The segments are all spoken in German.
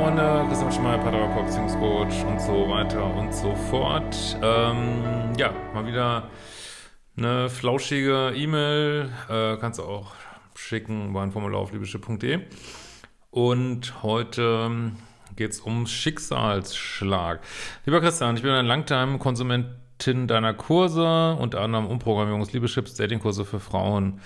Freunde, Christian Schmeier, Paartherapeut, Beziehungscoach und so weiter und so fort. Ähm, ja, mal wieder eine flauschige E-Mail, äh, kannst du auch schicken über ein Formular auf liebeschiff.de. Und heute ähm, geht es um Schicksalsschlag. Lieber Christian, ich bin ein Langtime-Konsumentin deiner Kurse, unter anderem Umprogrammierungs-, Liebeschips, Datingkurse für Frauen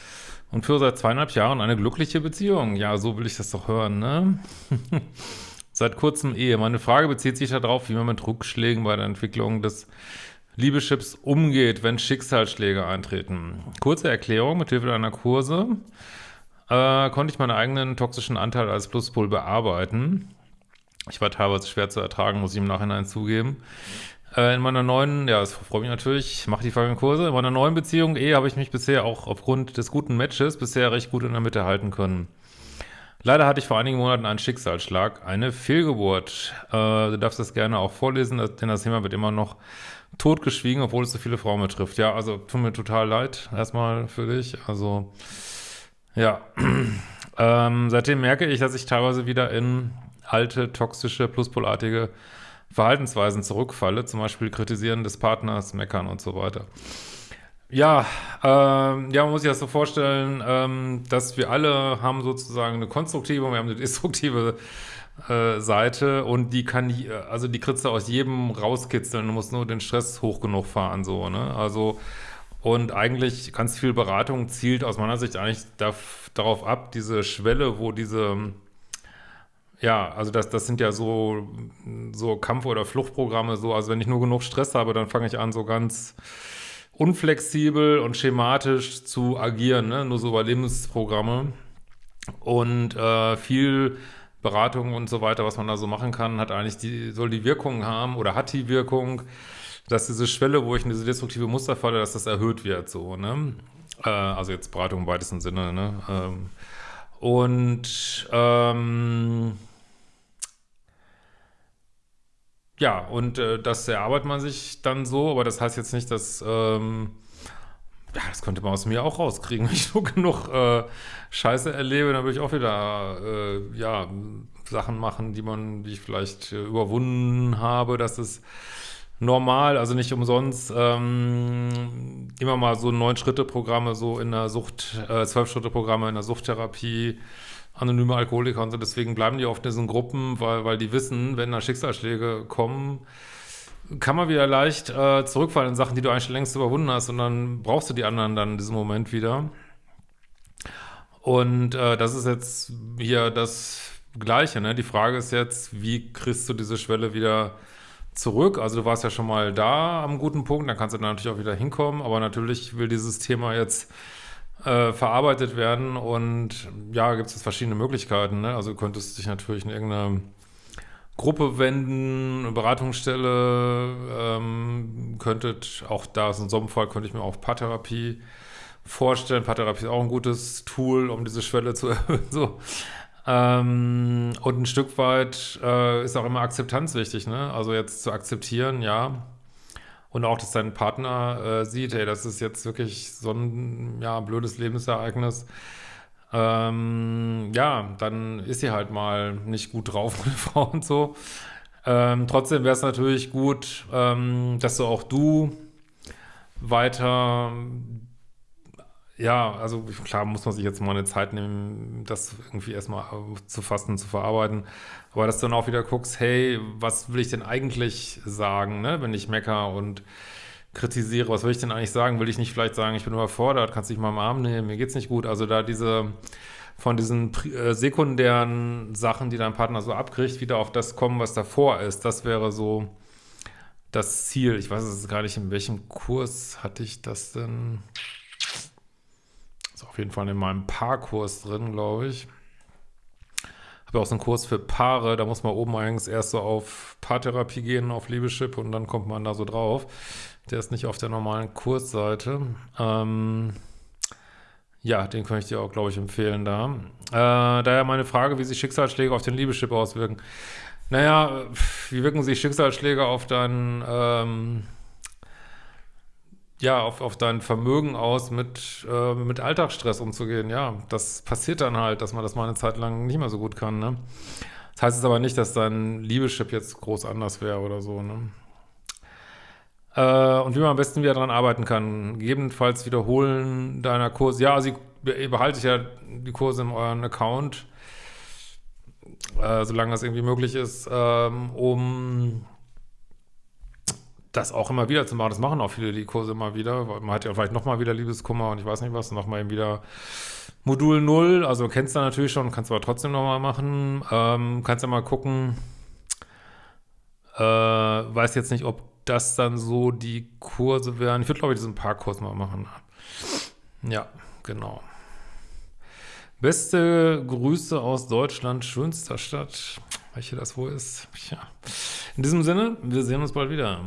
und führe seit zweieinhalb Jahren eine glückliche Beziehung. Ja, so will ich das doch hören, ne? seit kurzem Ehe. Meine Frage bezieht sich darauf, wie man mit Rückschlägen bei der Entwicklung des Liebeschips umgeht, wenn Schicksalsschläge eintreten. Kurze Erklärung, mit Hilfe deiner Kurse äh, konnte ich meinen eigenen toxischen Anteil als Pluspol bearbeiten. Ich war teilweise schwer zu ertragen, muss ich im Nachhinein zugeben. Äh, in meiner neuen, ja, das freut mich natürlich, ich mache die folgenden Kurse. In meiner neuen Beziehung, eh, habe ich mich bisher auch aufgrund des guten Matches bisher recht gut in der Mitte halten können. Leider hatte ich vor einigen Monaten einen Schicksalsschlag, eine Fehlgeburt. Äh, du darfst das gerne auch vorlesen, denn das Thema wird immer noch totgeschwiegen, obwohl es so viele Frauen betrifft. Ja, also tut mir total leid, erstmal für dich. Also, ja. ähm, seitdem merke ich, dass ich teilweise wieder in alte, toxische, pluspolartige Verhaltensweisen zurückfalle, zum Beispiel kritisieren des Partners, meckern und so weiter. Ja, ähm, ja, man muss sich das so vorstellen, ähm, dass wir alle haben sozusagen eine konstruktive und wir haben eine destruktive äh, Seite und die kann, also die du aus jedem rauskitzeln, du musst nur den Stress hoch genug fahren, so, ne, also und eigentlich ganz viel Beratung zielt aus meiner Sicht eigentlich darauf ab, diese Schwelle, wo diese ja, also das, das sind ja so, so Kampf- oder Fluchtprogramme, so, also wenn ich nur genug Stress habe, dann fange ich an, so ganz unflexibel und schematisch zu agieren, ne? nur so Überlebensprogramme. Und äh, viel Beratung und so weiter, was man da so machen kann, hat eigentlich die, soll die Wirkung haben oder hat die Wirkung, dass diese Schwelle, wo ich in diese destruktive Muster falle, dass das erhöht wird, so, ne? Äh, also jetzt Beratung im weitesten Sinne, ne? Ähm, und ähm, ja, und äh, das erarbeitet man sich dann so, aber das heißt jetzt nicht, dass, ähm, ja, das könnte man aus mir auch rauskriegen. Wenn ich nur genug äh, Scheiße erlebe, dann würde ich auch wieder, äh, ja, Sachen machen, die man, die ich vielleicht äh, überwunden habe. Das ist normal, also nicht umsonst ähm, immer mal so Neun-Schritte-Programme so in der Sucht, äh, Zwölf-Schritte-Programme in der Suchttherapie, anonyme Alkoholiker und so, deswegen bleiben die oft in diesen Gruppen, weil, weil die wissen, wenn da Schicksalsschläge kommen, kann man wieder leicht äh, zurückfallen in Sachen, die du eigentlich schon längst überwunden hast und dann brauchst du die anderen dann in diesem Moment wieder. Und äh, das ist jetzt hier das Gleiche, ne? Die Frage ist jetzt, wie kriegst du diese Schwelle wieder zurück. Also du warst ja schon mal da am guten Punkt, dann kannst du dann natürlich auch wieder hinkommen, aber natürlich will dieses Thema jetzt äh, verarbeitet werden und ja, gibt es verschiedene Möglichkeiten. Ne? Also du könntest dich natürlich in irgendeine Gruppe wenden, eine Beratungsstelle, ähm, könntet, auch da ist in so einem Fall, könnte ich mir auch Paartherapie vorstellen. Paartherapie ist auch ein gutes Tool, um diese Schwelle zu erhöhen. so. Ähm, und ein Stück weit äh, ist auch immer Akzeptanz wichtig, ne? Also jetzt zu akzeptieren, ja. Und auch, dass dein Partner äh, sieht, hey, das ist jetzt wirklich so ein ja, blödes Lebensereignis. Ähm, ja, dann ist sie halt mal nicht gut drauf, meine Frau und so. Ähm, trotzdem wäre es natürlich gut, ähm, dass du auch du weiter ja, also klar muss man sich jetzt mal eine Zeit nehmen, das irgendwie erstmal zu fassen, zu verarbeiten. Aber dass du dann auch wieder guckst, hey, was will ich denn eigentlich sagen, ne? wenn ich mecker und kritisiere, was will ich denn eigentlich sagen? Will ich nicht vielleicht sagen, ich bin überfordert, kannst dich mal im Arm nehmen, mir geht's nicht gut. Also da diese, von diesen äh, sekundären Sachen, die dein Partner so abkriegt, wieder auf das kommen, was davor ist. Das wäre so das Ziel. Ich weiß es gar nicht, in welchem Kurs hatte ich das denn auf jeden Fall in meinem Paarkurs drin, glaube ich. Habe auch so einen Kurs für Paare, da muss man oben eigentlich erst so auf Paartherapie gehen, auf Liebeschip und dann kommt man da so drauf. Der ist nicht auf der normalen Kursseite. Ähm, ja, den kann ich dir auch, glaube ich, empfehlen da. Äh, daher meine Frage, wie sich Schicksalsschläge auf den Liebeschip auswirken. Naja, wie wirken sich Schicksalsschläge auf deinen ähm, ja, auf, auf dein Vermögen aus, mit, äh, mit Alltagsstress umzugehen. Ja, das passiert dann halt, dass man das mal eine Zeit lang nicht mehr so gut kann, ne? Das heißt jetzt aber nicht, dass dein Liebeschip jetzt groß anders wäre oder so, ne? Äh, und wie man am besten wieder daran arbeiten kann. Gegebenenfalls wiederholen deiner Kurse. Ja, also ihr behaltet ja die Kurse in euren Account, äh, solange das irgendwie möglich ist, ähm, um das auch immer wieder zu machen. Das machen auch viele die Kurse immer wieder. Man hat ja vielleicht nochmal wieder Liebeskummer und ich weiß nicht was, nochmal eben wieder Modul 0. Also kennst du natürlich schon, kannst aber trotzdem nochmal machen. Ähm, kannst ja mal gucken. Äh, weiß jetzt nicht, ob das dann so die Kurse wären. Ich würde, glaube ich, diesen Parkkurs mal machen. Ja, genau. Beste Grüße aus Deutschland, schönster Stadt. Welche das wohl ist. Ja. In diesem Sinne, wir sehen uns bald wieder.